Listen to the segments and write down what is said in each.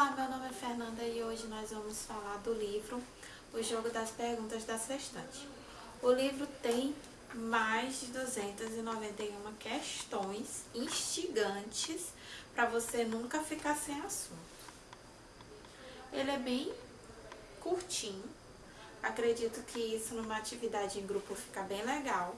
Olá, meu nome é Fernanda e hoje nós vamos falar do livro O Jogo das Perguntas da Sextante. O livro tem mais de 291 questões instigantes para você nunca ficar sem assunto. Ele é bem curtinho, acredito que isso numa atividade em grupo fica bem legal,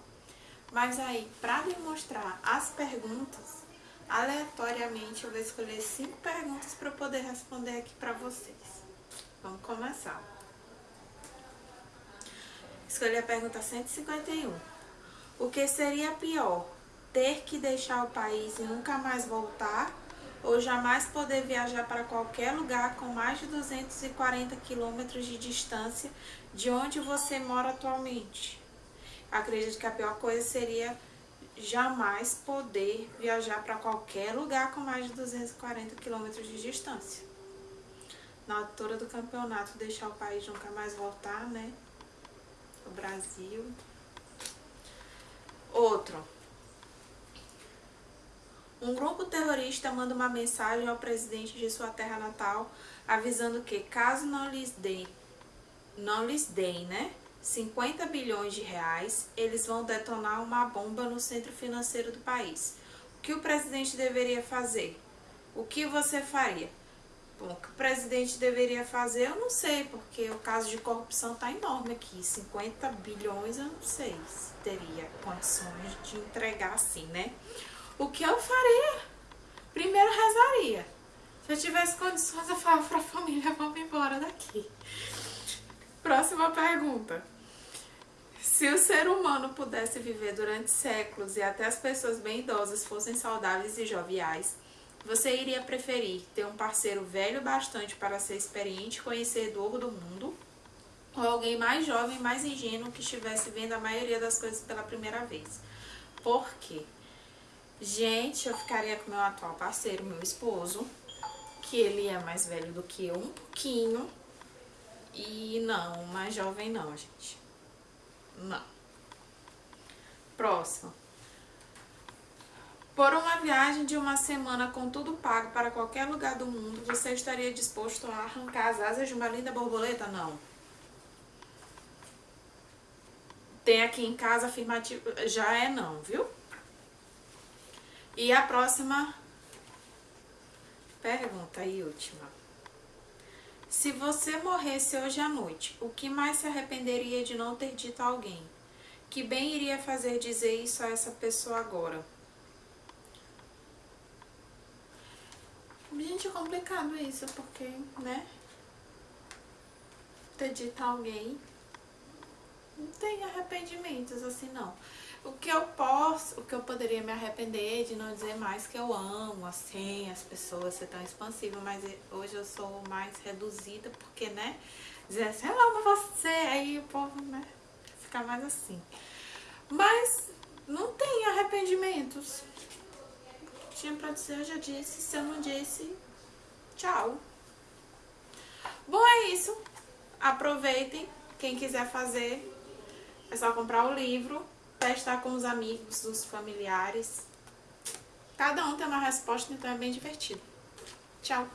mas aí para demonstrar as perguntas Aleatoriamente, eu vou escolher cinco perguntas para eu poder responder aqui para vocês. Vamos começar. Escolhi a pergunta 151. O que seria pior? Ter que deixar o país e nunca mais voltar? Ou jamais poder viajar para qualquer lugar com mais de 240 quilômetros de distância de onde você mora atualmente? Acredito que a pior coisa seria jamais poder viajar para qualquer lugar com mais de 240 quilômetros de distância. Na altura do campeonato, deixar o país nunca mais voltar, né? O Brasil. Outro. Um grupo terrorista manda uma mensagem ao presidente de sua terra natal, avisando que caso não lhes dê, não lhes deem, né? 50 bilhões de reais, eles vão detonar uma bomba no centro financeiro do país. O que o presidente deveria fazer? O que você faria? Bom, o que o presidente deveria fazer, eu não sei, porque o caso de corrupção está enorme aqui. 50 bilhões, eu não sei se teria condições de entregar assim, né? O que eu faria? Primeiro rezaria. Se eu tivesse condições, eu falava para a família, vamos embora daqui. Próxima pergunta. Se o ser humano pudesse viver durante séculos e até as pessoas bem idosas fossem saudáveis e joviais, você iria preferir ter um parceiro velho bastante para ser experiente e conhecedor do mundo? Ou alguém mais jovem, mais ingênuo que estivesse vendo a maioria das coisas pela primeira vez? Por quê? Gente, eu ficaria com meu atual parceiro, meu esposo, que ele é mais velho do que eu um pouquinho. E não, mais jovem não, gente. Não. Próximo. Por uma viagem de uma semana com tudo pago para qualquer lugar do mundo, você estaria disposto a arrancar as asas de uma linda borboleta? Não. Tem aqui em casa afirmativo, já é não, viu? E a próxima pergunta e última. Se você morresse hoje à noite, o que mais se arrependeria de não ter dito a alguém? Que bem iria fazer dizer isso a essa pessoa agora? Gente, é complicado isso, porque, né? Ter dito a alguém não tem arrependimentos assim, não. O que eu posso, o que eu poderia me arrepender de não dizer mais que eu amo, assim, as pessoas ser tão expansiva, mas hoje eu sou mais reduzida, porque, né, dizer assim, eu amo você, aí o povo, né, fica mais assim. Mas não tem arrependimentos. Tinha pra dizer, eu já disse, se eu não disse, tchau. Bom, é isso. Aproveitem, quem quiser fazer, é só comprar o livro testar com os amigos, os familiares. Cada um tem uma resposta, então é bem divertido. Tchau!